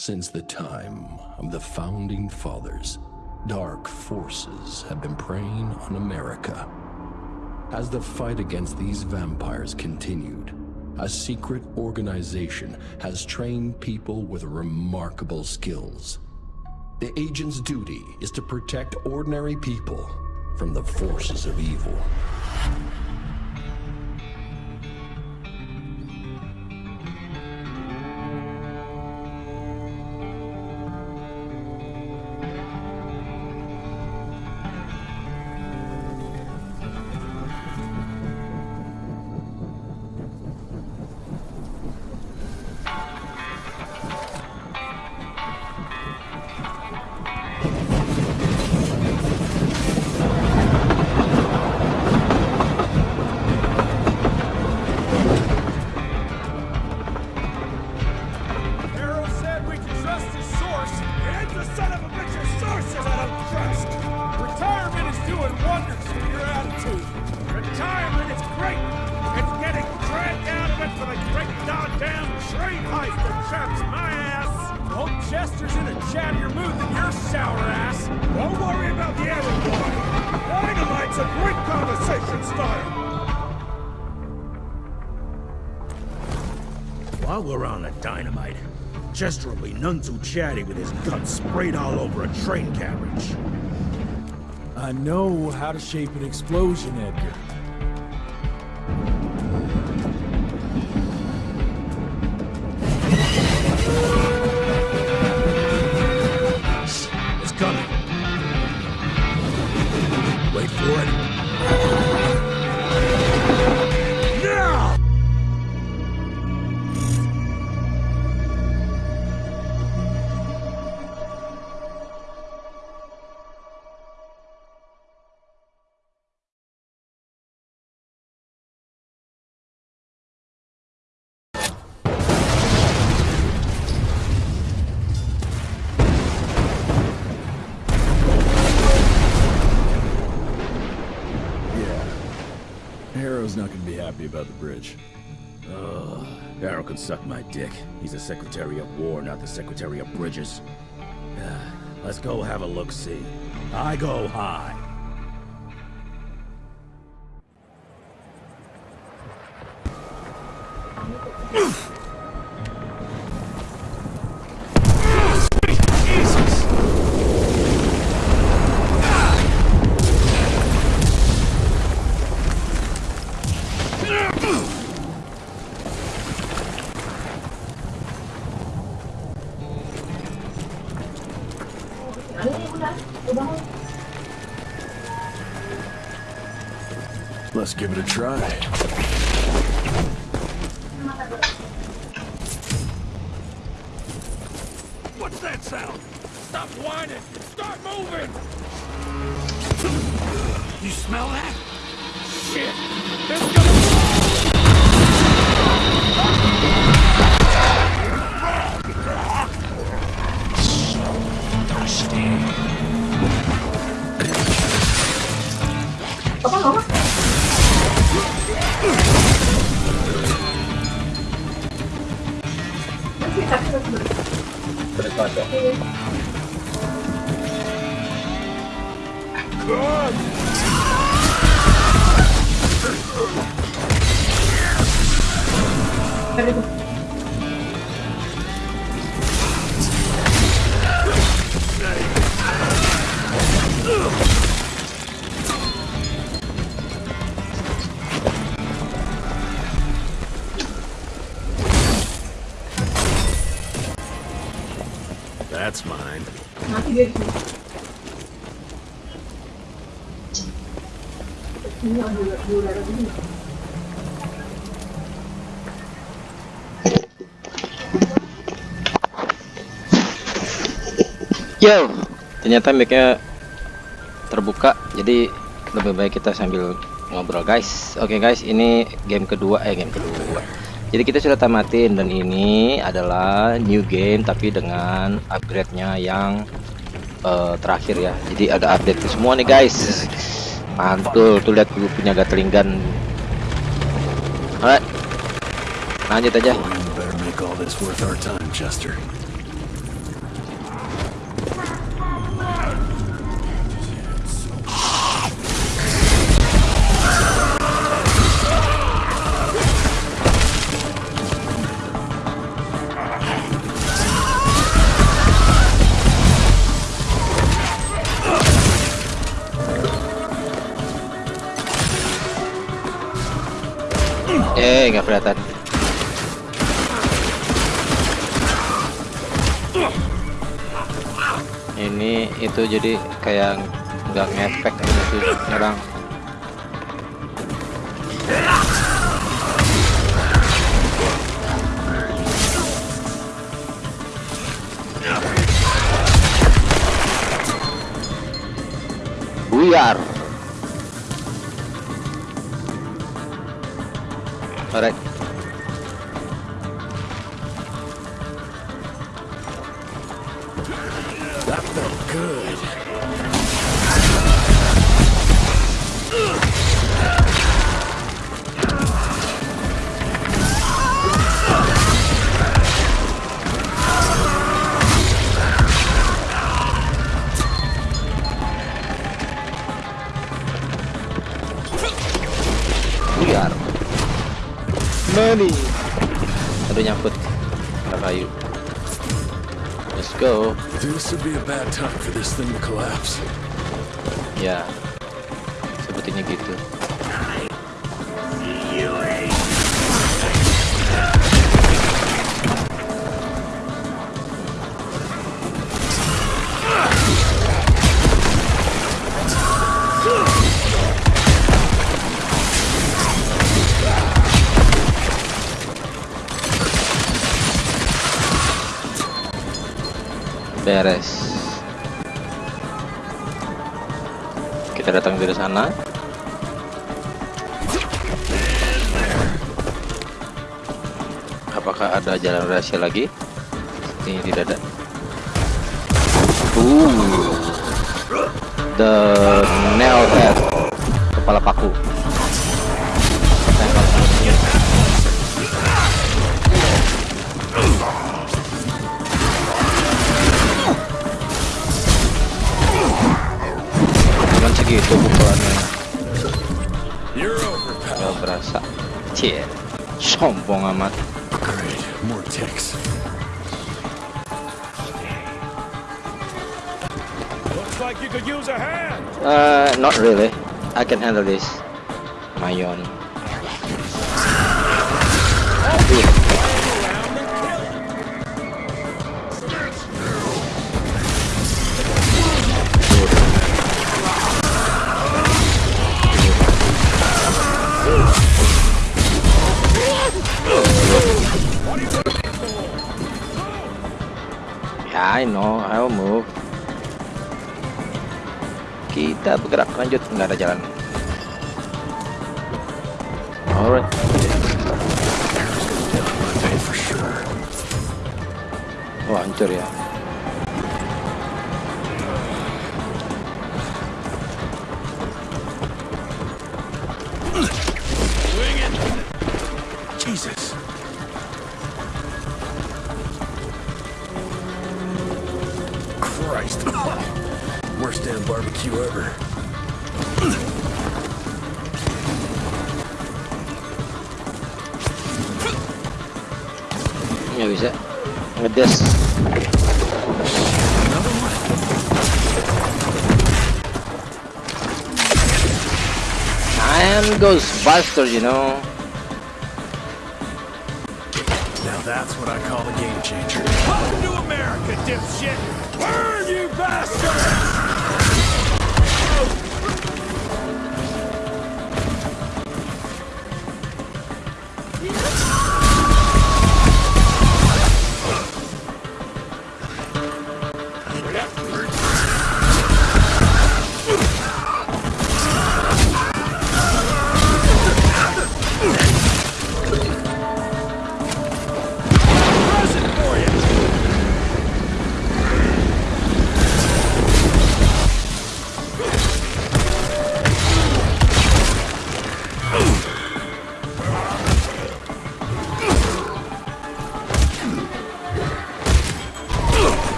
Since the time of the Founding Fathers, dark forces have been preying on America. As the fight against these vampires continued, a secret organization has trained people with remarkable skills. The agent's duty is to protect ordinary people from the forces of evil. Chester's in a chattier mood than your sour ass. Don't worry about the arrow boy. Dynamite's a great conversation starter. While we're on the dynamite, Chester will be none too chatty with his guts sprayed all over a train carriage. I know how to shape an explosion, Edgar. About the. Ugh, Arrow can suck my dick. He's the Secretary of War, not the Secretary of Bridges. Let's go have a look-see. I go high. Yo, ternyata mic-nya terbuka, jadi lebih baik kita sambil ngobrol guys. Oke guys, ini game kedua, eh game kedua. Jadi kita sudah tamatin dan ini adalah new game tapi dengan upgrade-nya yang eh, terakhir ya. Jadi ada update semua nih guys. Mantul, tuh lihat dulu punya Gatling gun. Alright, lanjut aja. Eh, nggak kelihatan. Ini itu jadi kayak nggak ngefek tuh nyerang. Buyar. Beres. Kita datang dari sana. Apakah ada jalan rahasia lagi? Ini tidak ada. Uh, the nail head, kepala paku. Segitu pukulannya. Gak berasa. Cie, sombong amat. More ticks. Looks like you could use a hand. Uh, not really. I can handle this. My own. Kita bergerak lanjut, nggak ada jalan. Alright. Wah, hancur ya. this. Another one. I am Ghostbuster, you know. Death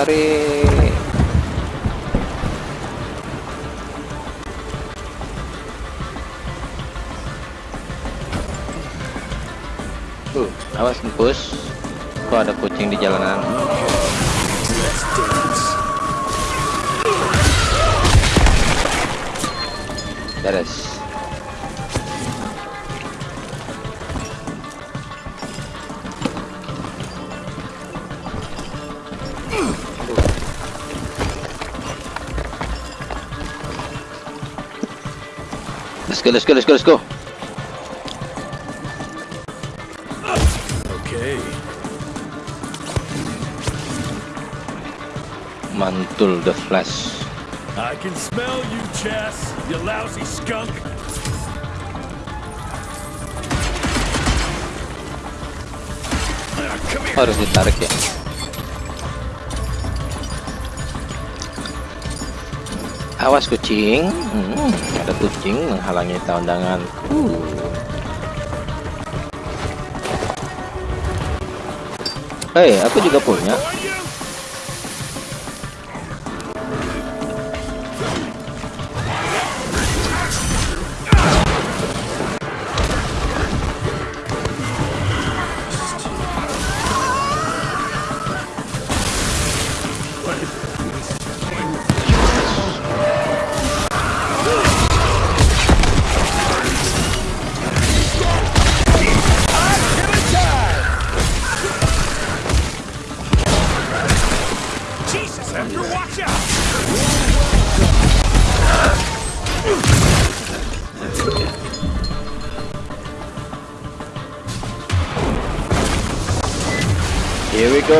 mari tuh awas ngepus kok ada kucing di jalanan? Beres. Let's go, let's go, let's go, let's go. Okay. Mantul the flash. I can smell you, Chess, you lousy skunk. Come here. Harus ditarik ya. Awas kucing. Hmm, ada kucing menghalangi tendangan. Hei, aku juga punya.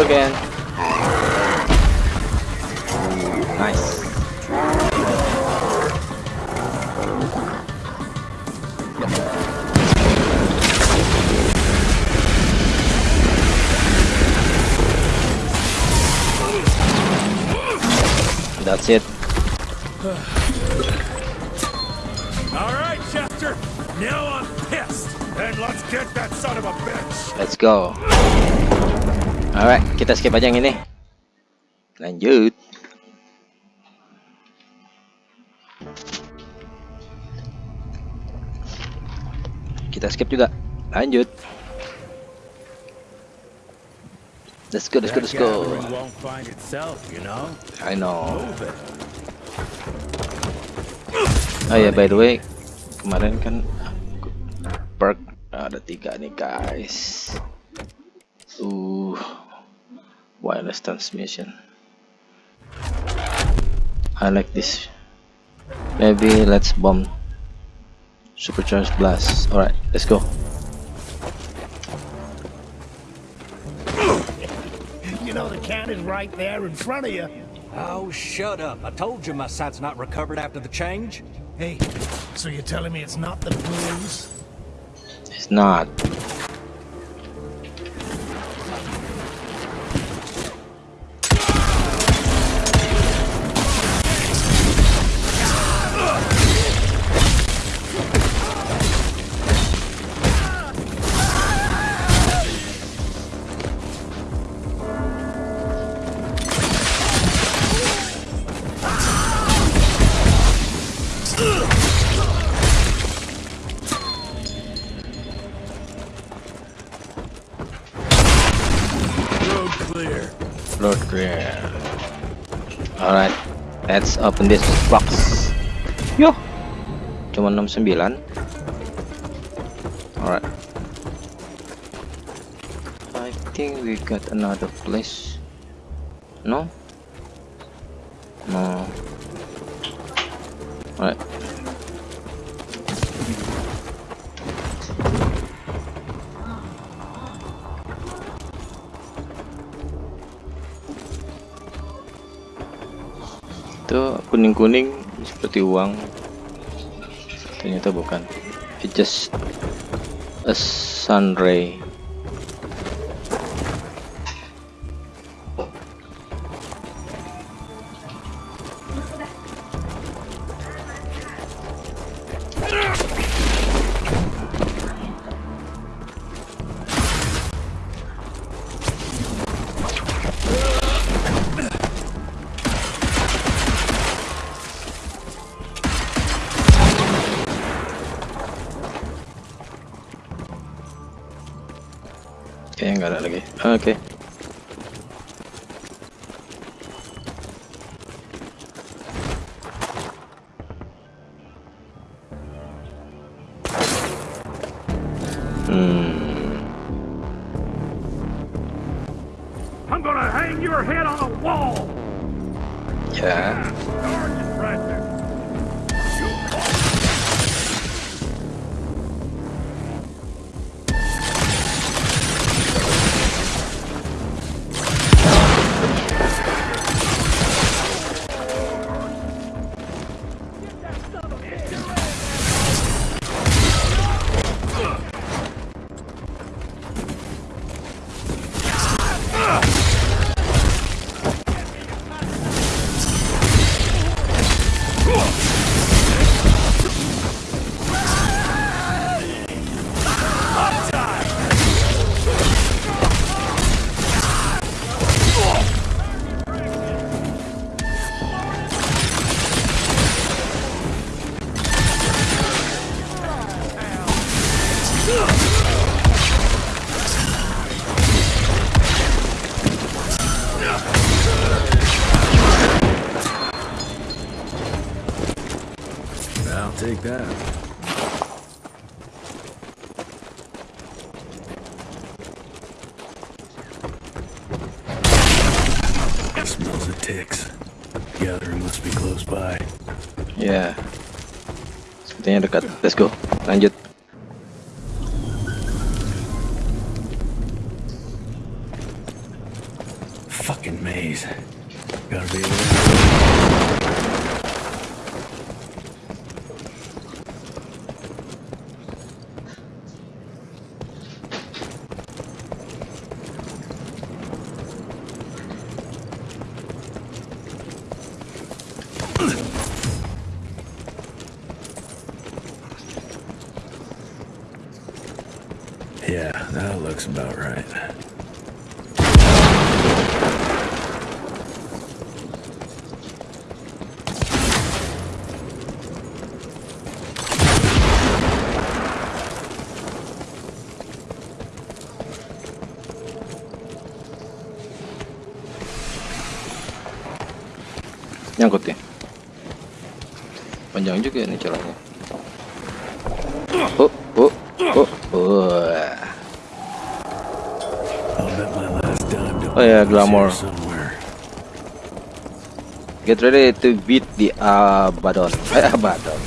Go again. Nice. That's it. All right, Chester. Now I'm pissed. And let's get that son of a bitch. Let's go. Alright, kita skip aja yang ini. Lanjut. Kita skip juga. Lanjut. Let's go, let's go, let's go. I know. Oh ya, by the way, kemarin kan perk ada tiga nih guys. Uh, wireless transmission. I like this. Maybe let's bomb supercharged blast. Alright, let's go. You know the cannon's right there in front of you. Oh, shut up. I told you my sight's not recovered after the change. Hey, so you're telling me it's not the blues? It's not. Open this box. Yo, cuma 69. Alright. I think we got another place. No? No. Kuning-kuning seperti uang. Ternyata bukan. It's just a sun Okay. Let's go. Nyangkut ya. Panjang juga nih celahnya. Oh, oh, oh, oh. Don't Oh yeah, belong glamour. Get ready to beat the Abaddon. Eh, Abaddon.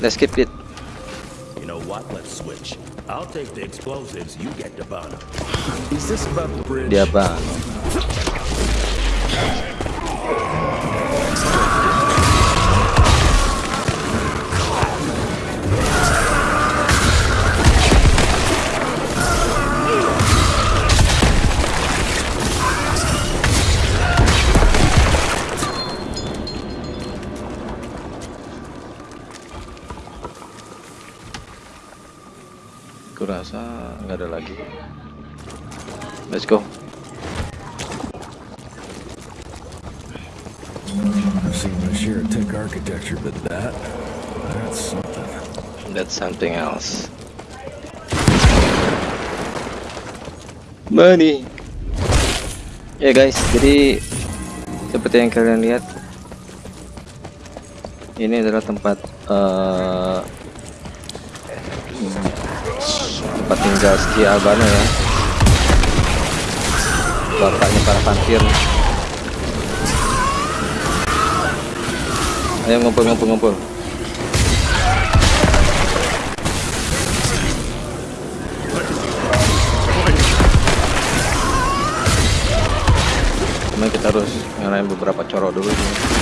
Let's skip it. You know what? Let's switch. I'll take the explosives, you get the bomb. Is this about the bridge? Abaddon. But that, that's something. That's something else. Money. Ya guys, jadi seperti yang kalian lihat, ini adalah tempat eh, tempat tinggal si Albano ya. Bapaknya para vampir. Ayo ngumpul ngumpul ngumpul. Cuma kita harus ngalahin beberapa coro dulu sih.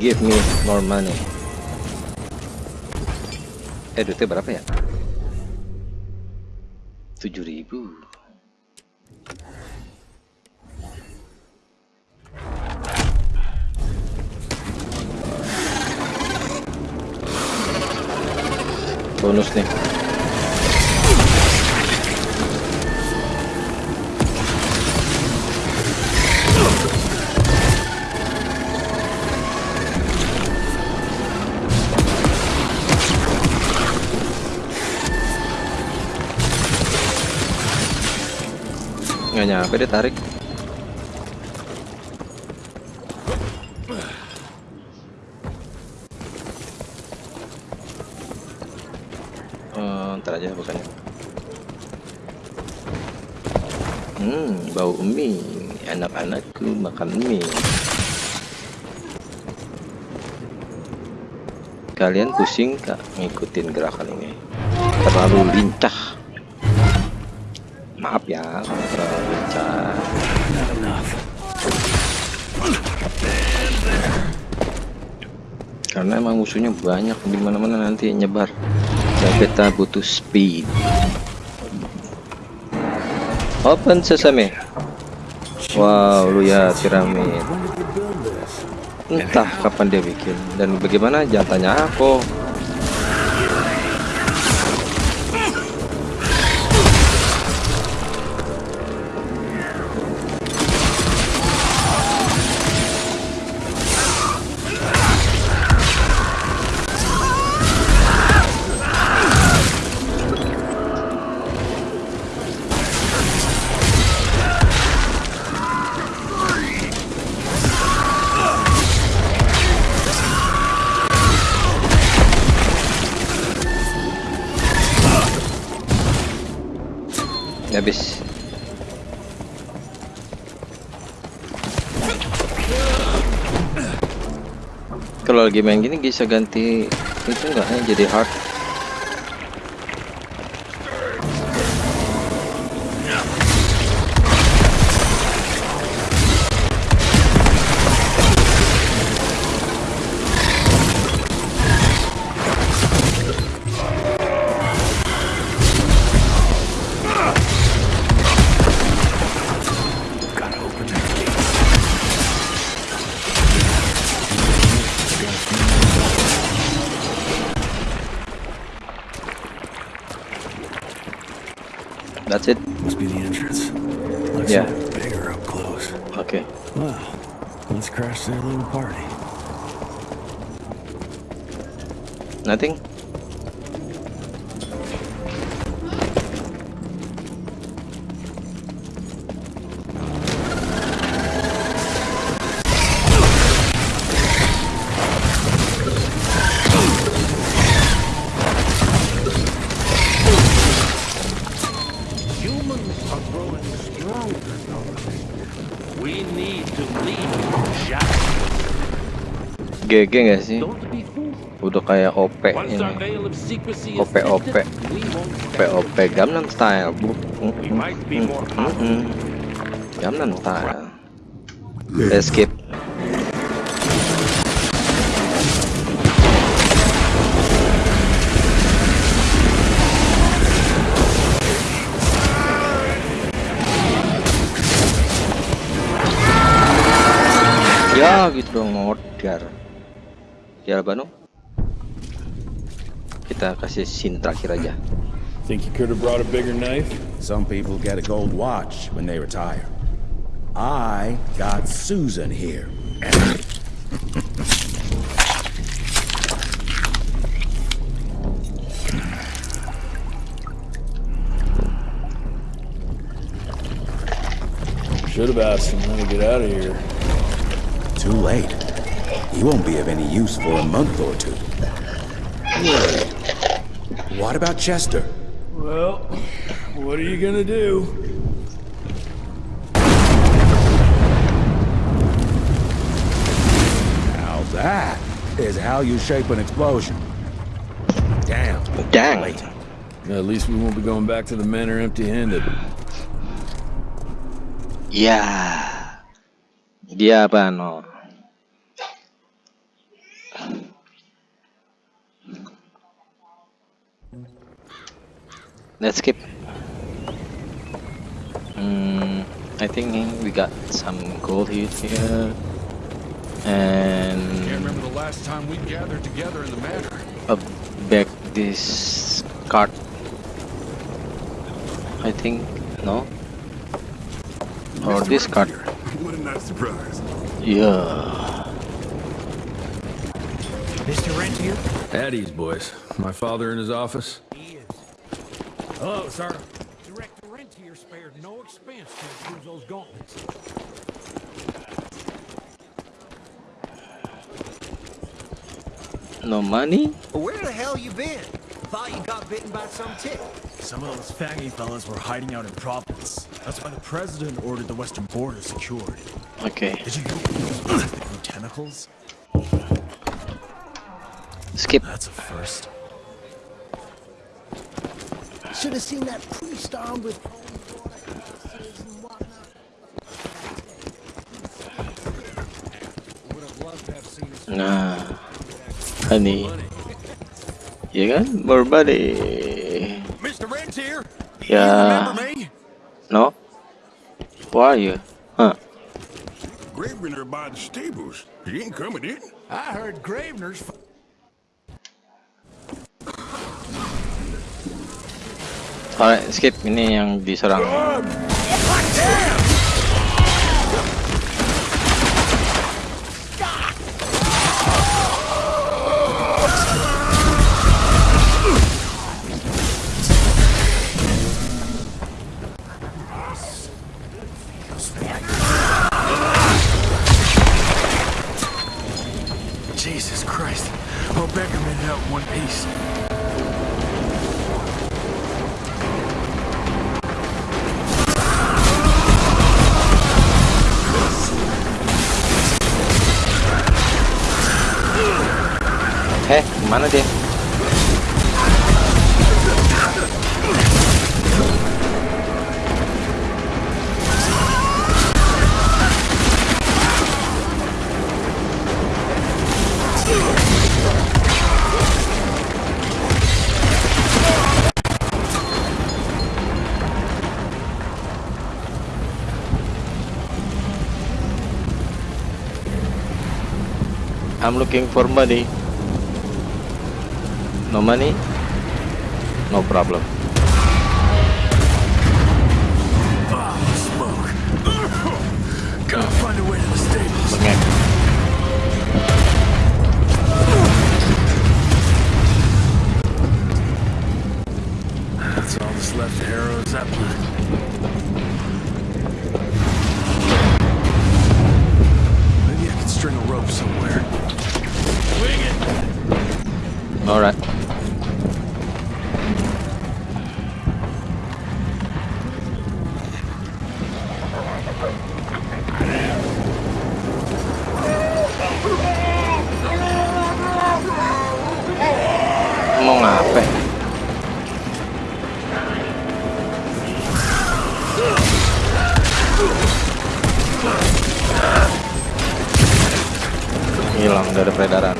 Give me more money. Eh, duitnya berapa ya? 7000 bonus nih nyampe dia tarik Oh, ntar aja bukannya. Hmm bau mie. Anak-anakku makan mie. Kalian pusing kak ngikutin gerakan ini. Terlalu lincah emang musuhnya banyak di mana-mana nanti nyebar. Dan kita butuh speed. Open sesame wow lu ya piramid. Entah kapan dia bikin. Dan bagaimana jangan aku lagi main gini bisa ganti itu enggak jadi hard That's it. Must be the entrance. Looks Yeah. bigger up close. Okay. Well, let's crash their little party. Nothing. GG gak sih? Udah kayak OP ini. OP OP. OP. OP Gangnam Style. Bu. More powerful. Mm-mm. Gangnam Style. Escape. Ya Ya Banu. Kita kasih scene terakhir aja. Think you could have brought a bigger knife? Some people get a gold watch when they retire. I got Susan here. Should have asked him how to get out of here. Too late. He won't be of any use for a month or two. What about Chester? Well, what are you gonna do? Now that is how you shape an explosion. Damn. Dang. Late. At least we won't be going back to the manor empty-handed. Yeah. Dia apa no? Let's skip. Hmm, I think we got some gold here, here. and Can't remember the last time we gathered together in the manor. a back this cart. I think no. Or this cart. What a nice surprise. Yeah. Mr. Rentier? At ease, boys. My father in his office. He is. Hello, sir. Director Rentier spared no expense to use those gauntlets. No money? Where the hell you been? Thought you got bitten by some tick. Some of those faggy fellas were hiding out in Providence. That's why the president ordered the western border secured. Okay. Did you know those tentacles? Skip. That's a first. Should have seen that priest armed with Nah, honey. Ya kan, more money. Mr. Rentier, Ya, me? no. Who are you? Huh? Gravener by the stables. He ain't coming in. I heard Gravener's Alright, skip. Ini yang diserang. Jesus Christ. It out in one piece. Ke mana dia? I'm looking for money. No money? No problem. Dari peredaran.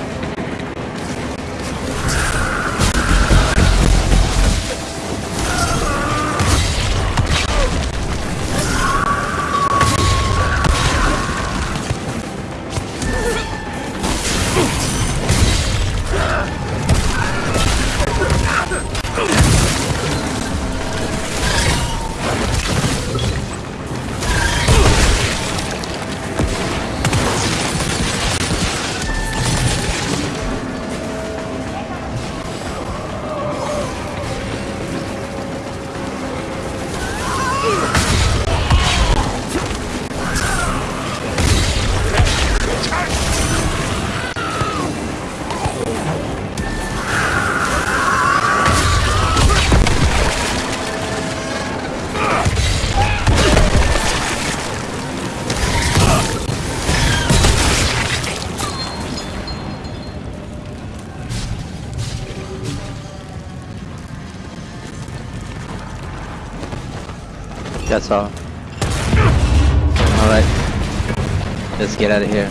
That's all. Alright. Let's get out of here.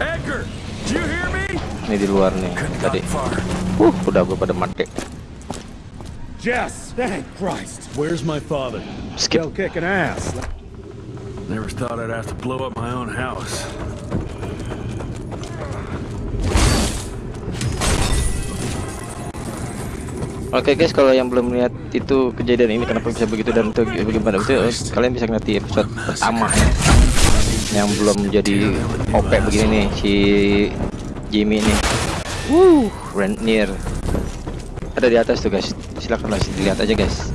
Edgar, do you hear me? Ini di luar nih tadi. Uh, udah gue pada mati. Jess, thank Christ. Where's my father? Skill kicking ass. Never thought I'd have to blow up my own house. Oke guys, kalau yang belum lihat itu kejadian ini kenapa bisa begitu dan itu bagaimana itu eh, kalian bisa lihat di episode pertama ya. Yang belum jadi OP begini nih si Jimmy ini. Wuh, Rentnier. Ada di atas tuh guys. Silakan lah dilihat aja guys.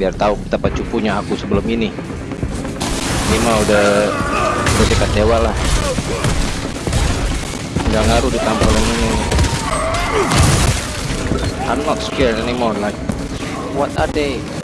Biar tahu betapa cupunya aku sebelum ini. Ini mah udah udah dekat dewa lah. Nggak ngaruh ditampolin ini. I'm not scared anymore. Like, what are they?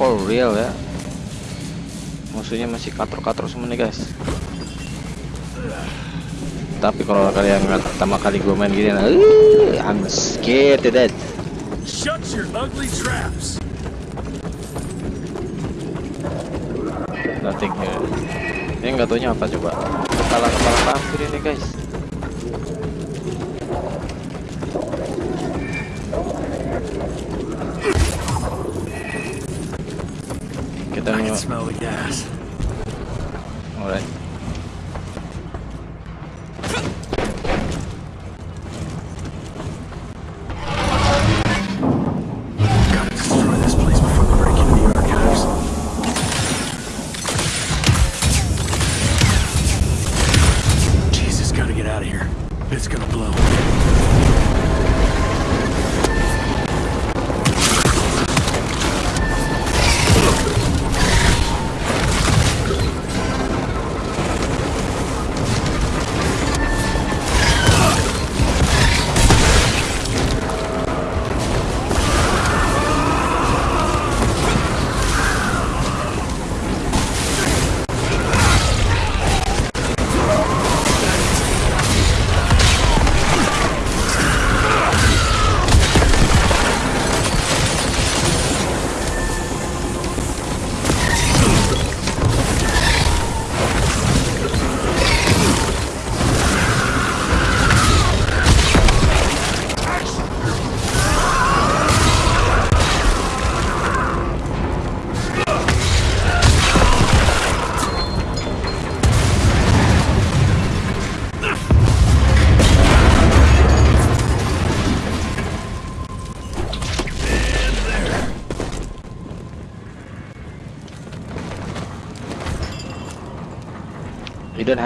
For real ya. Musuhnya masih katrok-katrok semua nih guys. Tapi kalau kalian nggak pertama kali gue main gini, nah, uh, I'm scared to death. Shut your ugly traps. Nothing here. Ini nggak taunya apa coba? Kepala kepala vampir ini guys.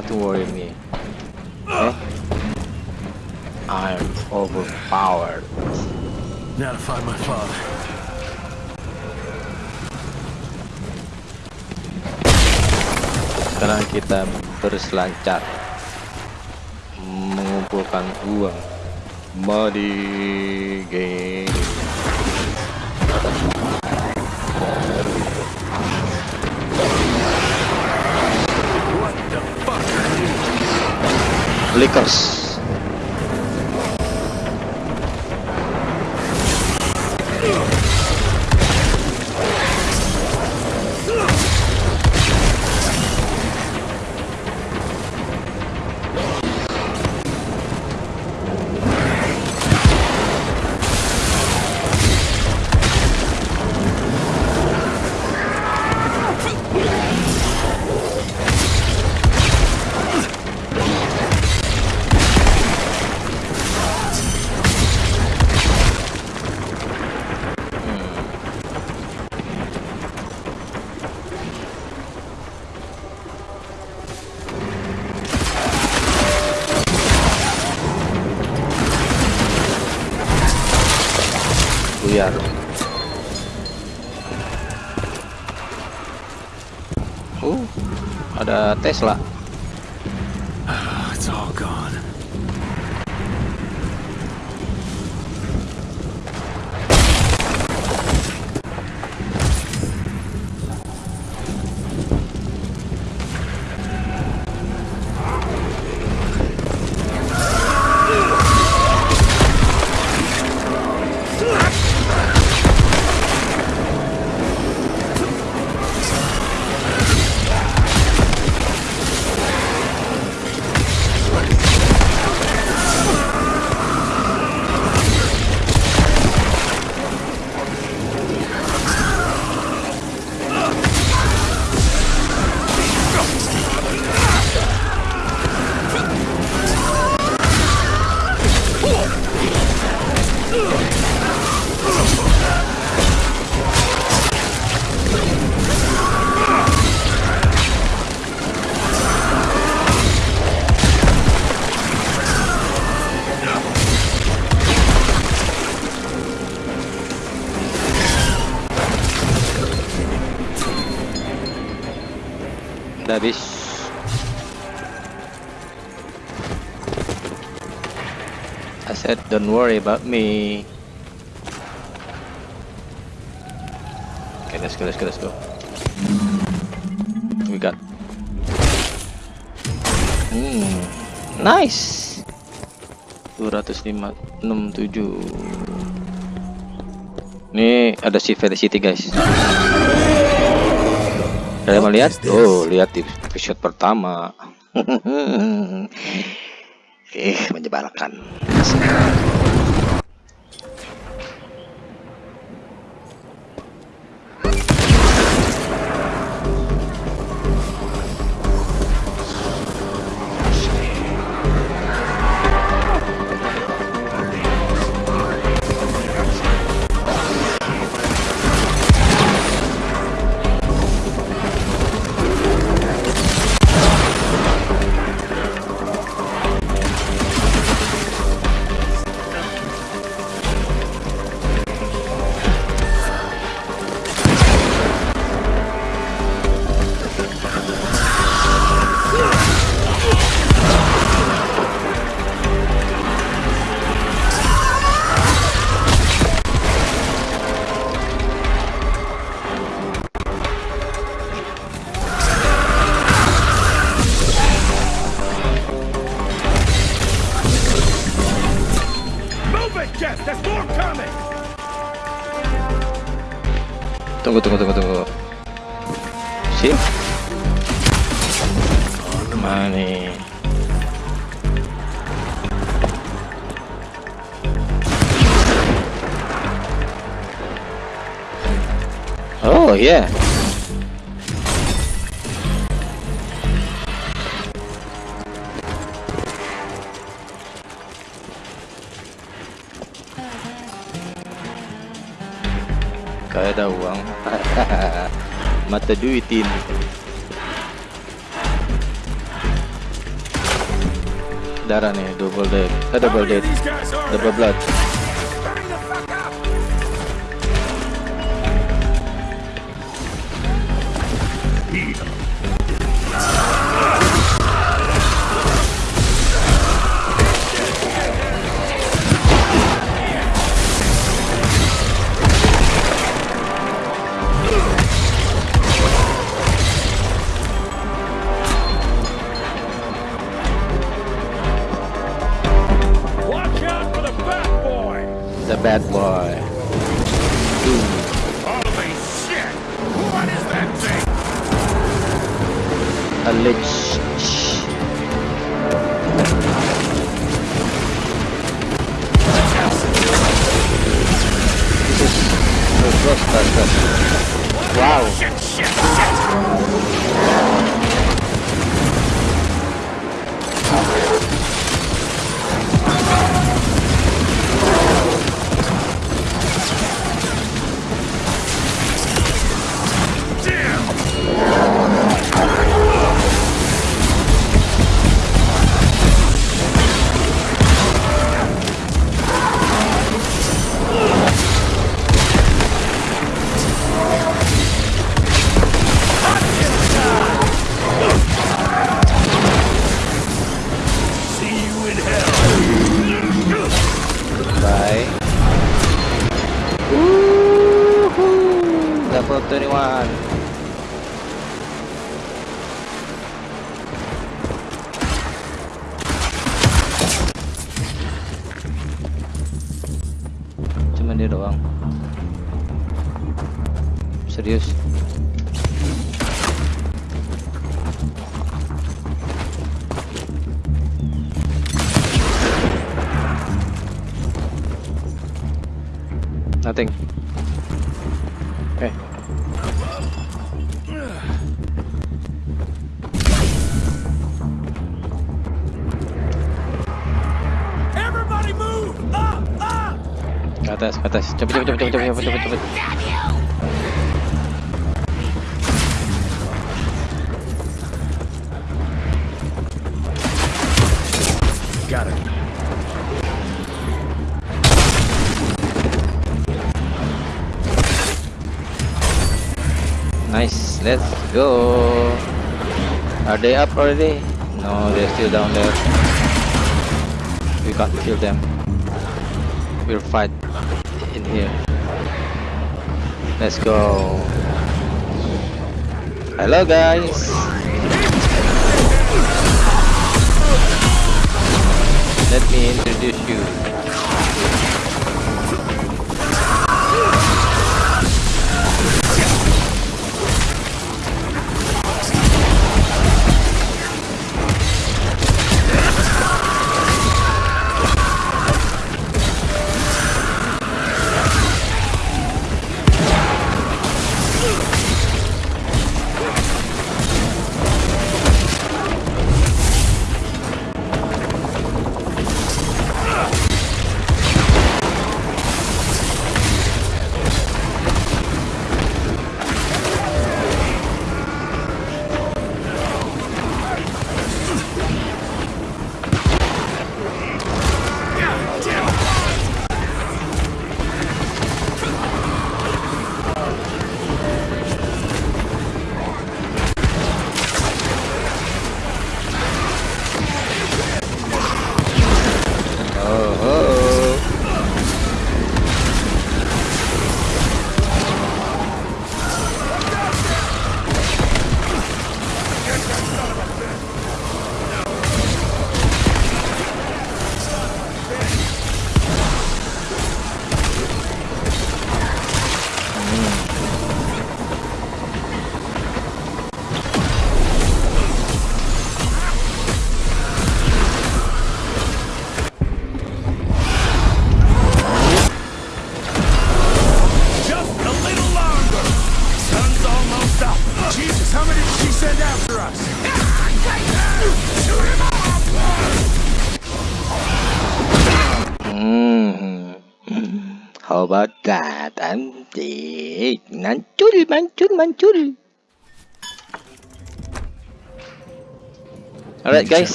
Have to worry me. Okay? I'm overpowered. Now to find my father. Sekarang kita berselancar mengumpulkan uang. Money game. Lakers. Tesla. Don't worry about me. Okay, let's go, let's go, let's go. We got. Hmm, nice. 205 67 Ini ada si Felicity guys. Kalian mau lihat? Oh, lihat di episode pertama. eh, menyebalkan. Move Oh yeah. Gak ada uang. Mata duitin. Darah nih, double dead. Eh, double dead. Double blood. Atas. Got it. Nice, let's go. Are they up already? No, they're still down there. We can't kill them. We'll fight here. Let's go. Hello, guys. Let me introduce you.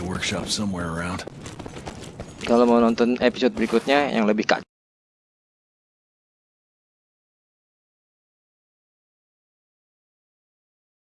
Workshop somewhere around. kalau mau nonton episode berikutnya yang lebih kacau